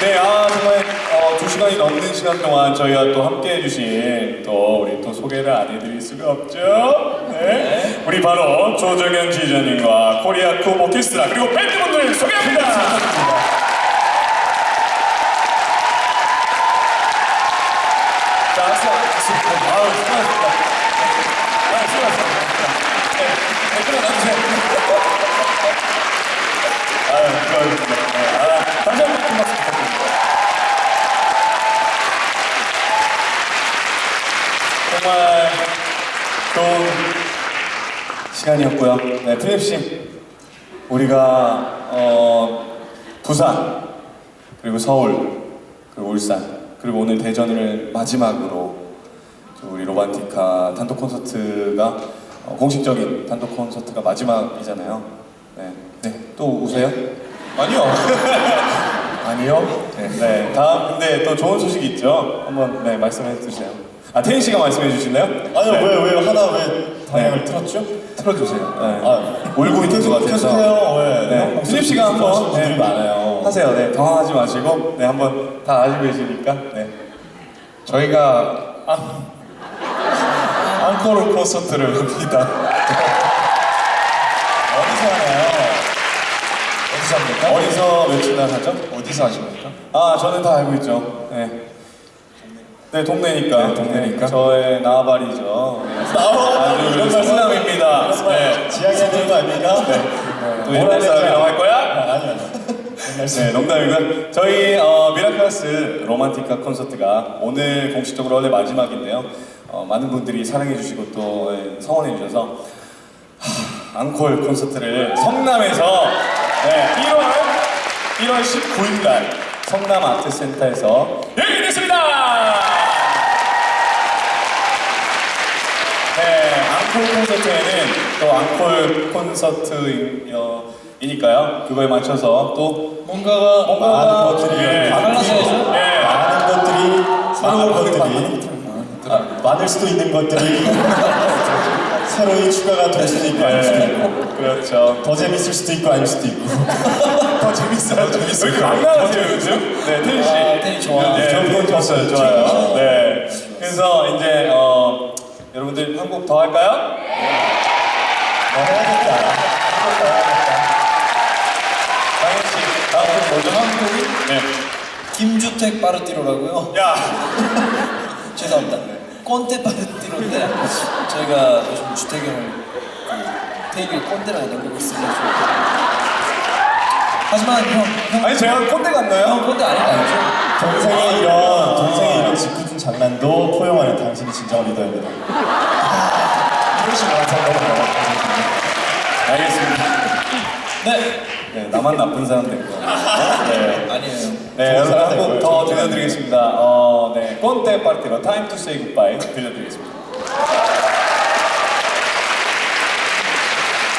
네, 아, 정말 어, 두 시간이 넘는 시간 동안 저희가 또 함께 해주신 또 우리 또 소개를 안 해드릴 수가 없죠. 네. 우리 바로 조정현 지휘자님과 코리아 쿠 오케스트라 그리고 밴드분들을 소개합니다. 자, 박수, 박수. 아우, 수고하셨습니다. 아, 수고하셨습니다. 네, 네, 끊어놔주세요. 아유, 수고하셨습니다. 네, 아, 다시 한번 큰 박수 부탁드립니다. 정말 좋은 시간이었고요. 네, 씨, 우리가 어, 부산 그리고 서울 그리고 울산 그리고 오늘 대전을 마지막으로 또 우리 로반티카 단독 콘서트가 어, 공식적인 단독 콘서트가 마지막이잖아요. 네, 네, 또 우세요? 아니요. 아니요. 네, 네. 다음 근데 또 좋은 소식이 있죠. 한번 네 말씀해 주세요. 아 태인 씨가 말씀해 주실래요? 아니요 네. 왜왜 하나 왜 방향을 틀었죠? 틀어주세요. 네. 아 울고 있는 것 같아서. 계속해요 왜? 네. 필립 씨가 한번 분들이 네. 많아요. 하세요. 네, 당황하지 마시고, 네, 한번 다 아시고 계시니까, 네. 저희가 아, 앙코르 콘서트를 합니다. 어디서 하나요? 어디서 합니까? 어디서 며칠 하죠? 어디서 하십니까? 아, 저는 다 알고 있죠. 네. 네, 동네니까. 네, 동네니까. 저의 나발이죠. 네. 나와 아주 이런 성남입니다. 네. 지향해야 되는 거 아닙니까? 네. 또 옛날 사람이라고 할 거야? 아니 아니. 옛날 네, 농담이고요. 저희 어, 미라클라스 로만티카 콘서트가 오늘 공식적으로 원래 마지막인데요. 어, 많은 분들이 사랑해주시고 또 예, 성원해주셔서 하, 앙콜 콘서트를 성남에서 네, 1월 1월 19일 날 성남 아트센터에서 열리겠습니다. 네, 앙콜 콘서트에는 또 앙콜 콘서트이니까요. 그거에 맞춰서 또 뭔가가 뭔가가 많은 것들이 예. 바뀌고 예. 많은 것들이 새로운 것들이 아, 많을 수도 있는 것들이 새로이 추가가 될 수도 있고 아닐 수도 있고 네, 그렇죠. 더 재밌을 수도 있고 아닐 수도 있고 더 재밌어요. 재밌어요. 왜 이렇게 안 나가세요 요즘? 네, 태희 씨. 아, 태희 좋아. 네, 좋았어요. 좋아요. 네. 그래서 이제 어, 여러분들 한 곡 더 할까요? 더 해야겠다 장현 씨, 다음 곡 뭐죠? 한 곡이? 네. 김주택 빠르띠로라고요. 야, 죄송합니다. 꼰대 빠르띠로인데 저희가 요즘 주택을 그 테이블 꼰대라 넘기고 있습니다. 하지만 형, 형, 아니 제가 꼰대 같나요? 형 꼰대 아닌 거 알죠? 동생의 이런 이런 식으로 항상 넘어가요 알겠습니다. 네. 네, 나만 나쁜 사람 된 거. 네. 아니에요. 네, 여러분 되고요. 더 들려드리겠습니다. 어, 네, 꼰대 파티로 Time to Say Goodbye 들려드리겠습니다.